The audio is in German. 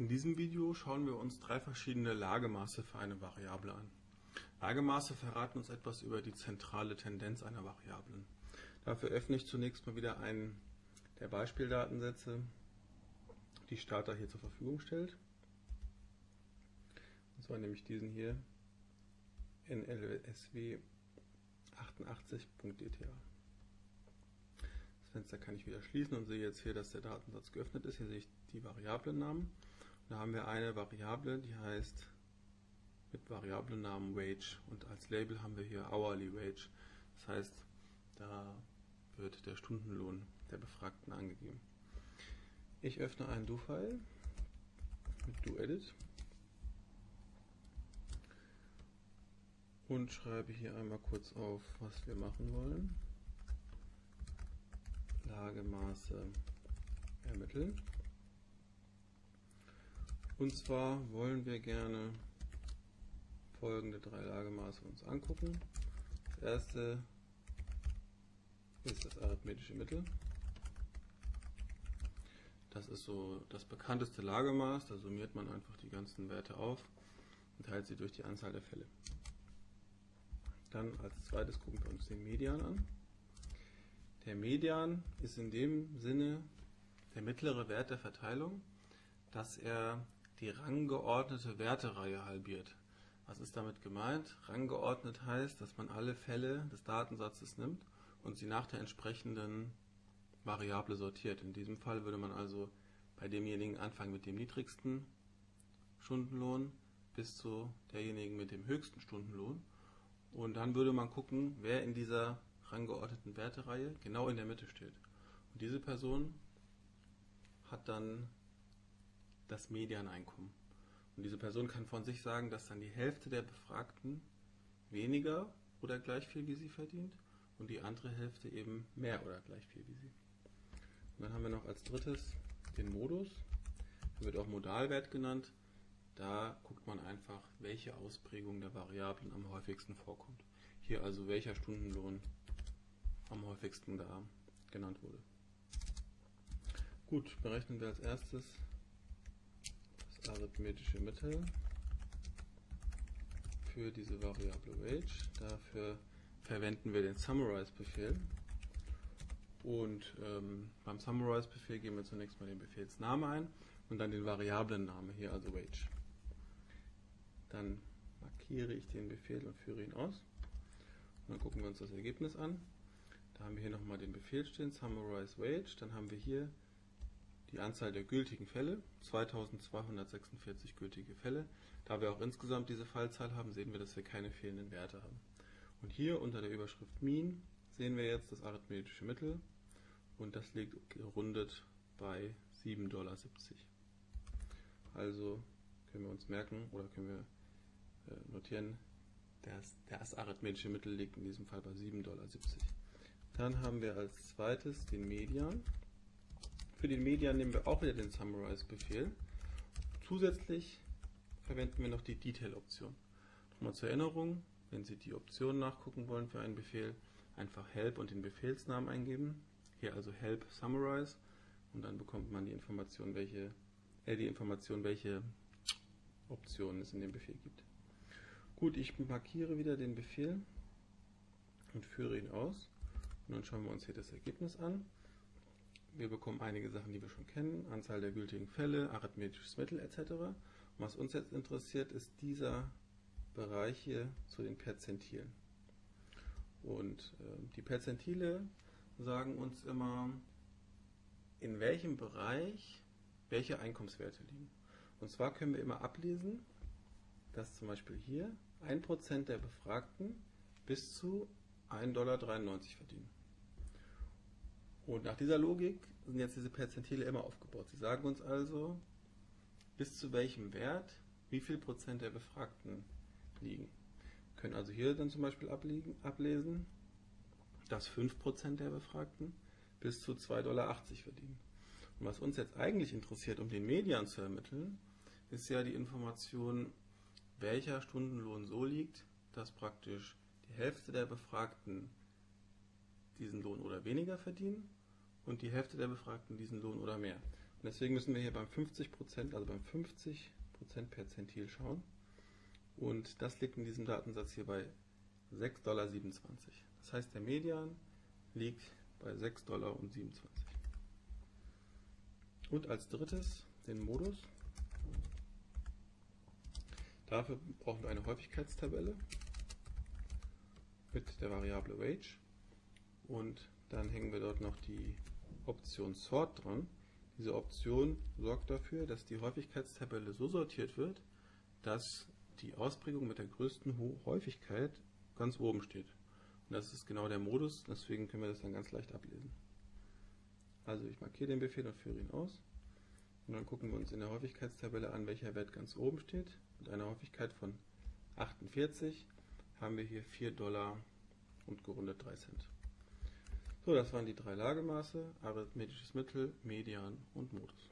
In diesem Video schauen wir uns drei verschiedene Lagemaße für eine Variable an. Lagemaße verraten uns etwas über die zentrale Tendenz einer Variablen. Dafür öffne ich zunächst mal wieder einen der Beispieldatensätze, die Starter hier zur Verfügung stellt. Und zwar nämlich diesen hier nlsw 88.dta. Das Fenster kann ich wieder schließen und sehe jetzt hier, dass der Datensatz geöffnet ist. Hier sehe ich die Variablennamen. Da haben wir eine Variable, die heißt mit Variablennamen Wage und als Label haben wir hier Hourly Wage. Das heißt, da wird der Stundenlohn der Befragten angegeben. Ich öffne einen Do-File mit DoEdit und schreibe hier einmal kurz auf, was wir machen wollen. Lagemaße ermitteln. Und zwar wollen wir gerne folgende drei Lagemaße uns angucken. Das erste ist das arithmetische Mittel. Das ist so das bekannteste Lagemaß. Da summiert man einfach die ganzen Werte auf und teilt sie durch die Anzahl der Fälle. Dann als zweites gucken wir uns den Median an. Der Median ist in dem Sinne der mittlere Wert der Verteilung, dass er die ranggeordnete Wertereihe halbiert. Was ist damit gemeint? Ranggeordnet heißt, dass man alle Fälle des Datensatzes nimmt und sie nach der entsprechenden Variable sortiert. In diesem Fall würde man also bei demjenigen anfangen mit dem niedrigsten Stundenlohn bis zu derjenigen mit dem höchsten Stundenlohn. Und dann würde man gucken, wer in dieser ranggeordneten Wertereihe genau in der Mitte steht. Und diese Person hat dann das Medianeinkommen. Und diese Person kann von sich sagen, dass dann die Hälfte der Befragten weniger oder gleich viel wie sie verdient und die andere Hälfte eben mehr oder gleich viel wie sie. Und dann haben wir noch als drittes den Modus. Der wird auch Modalwert genannt. Da guckt man einfach, welche Ausprägung der Variablen am häufigsten vorkommt. Hier also welcher Stundenlohn am häufigsten da genannt wurde. Gut, berechnen wir als erstes arithmetische Mittel für diese Variable Wage. Dafür verwenden wir den Summarize-Befehl. Und ähm, beim Summarize-Befehl geben wir zunächst mal den Befehlsname ein und dann den Variablenname, hier also Wage. Dann markiere ich den Befehl und führe ihn aus. Und dann gucken wir uns das Ergebnis an. Da haben wir hier nochmal den Befehl stehen, Summarize Wage. Dann haben wir hier die Anzahl der gültigen Fälle, 2246 gültige Fälle. Da wir auch insgesamt diese Fallzahl haben, sehen wir, dass wir keine fehlenden Werte haben. Und hier unter der Überschrift Mean sehen wir jetzt das arithmetische Mittel und das liegt gerundet bei 7,70 Dollar. Also können wir uns merken oder können wir äh, notieren, das, das arithmetische Mittel liegt in diesem Fall bei 7,70 Dollar. Dann haben wir als zweites den Median. Für den Median nehmen wir auch wieder den Summarize-Befehl. Zusätzlich verwenden wir noch die Detail-Option. Nochmal zur Erinnerung, wenn Sie die Option nachgucken wollen für einen Befehl, einfach Help und den Befehlsnamen eingeben. Hier also Help Summarize und dann bekommt man die Information, welche, äh, die Information, welche Optionen es in dem Befehl gibt. Gut, ich markiere wieder den Befehl und führe ihn aus. Und dann schauen wir uns hier das Ergebnis an. Wir bekommen einige Sachen, die wir schon kennen, Anzahl der gültigen Fälle, arithmetisches Mittel etc. Und was uns jetzt interessiert, ist dieser Bereich hier zu den Perzentilen. Und äh, die Perzentile sagen uns immer, in welchem Bereich welche Einkommenswerte liegen. Und zwar können wir immer ablesen, dass zum Beispiel hier 1% der Befragten bis zu 1,93 Dollar verdienen. Und nach dieser Logik sind jetzt diese Perzentile immer aufgebaut. Sie sagen uns also, bis zu welchem Wert wie viel Prozent der Befragten liegen. Wir können also hier dann zum Beispiel abliegen, ablesen, dass 5% der Befragten bis zu 2,80 Dollar verdienen. Und was uns jetzt eigentlich interessiert, um den Median zu ermitteln, ist ja die Information, welcher Stundenlohn so liegt, dass praktisch die Hälfte der Befragten diesen Lohn oder weniger verdienen und die Hälfte der Befragten diesen Lohn oder mehr. Und deswegen müssen wir hier beim 50%, also beim 50% Perzentil schauen. Und das liegt in diesem Datensatz hier bei 6,27 Dollar. Das heißt, der Median liegt bei 6,27 Dollar. Und als drittes den Modus. Dafür brauchen wir eine Häufigkeitstabelle mit der Variable Wage und dann hängen wir dort noch die Option Sort dran. Diese Option sorgt dafür, dass die Häufigkeitstabelle so sortiert wird, dass die Ausprägung mit der größten Häufigkeit ganz oben steht. Und das ist genau der Modus, deswegen können wir das dann ganz leicht ablesen. Also ich markiere den Befehl und führe ihn aus. Und dann gucken wir uns in der Häufigkeitstabelle an, welcher Wert ganz oben steht. Mit einer Häufigkeit von 48 haben wir hier 4 Dollar und gerundet 3 Cent. So, das waren die drei Lagemaße, arithmetisches Mittel, Median und Modus.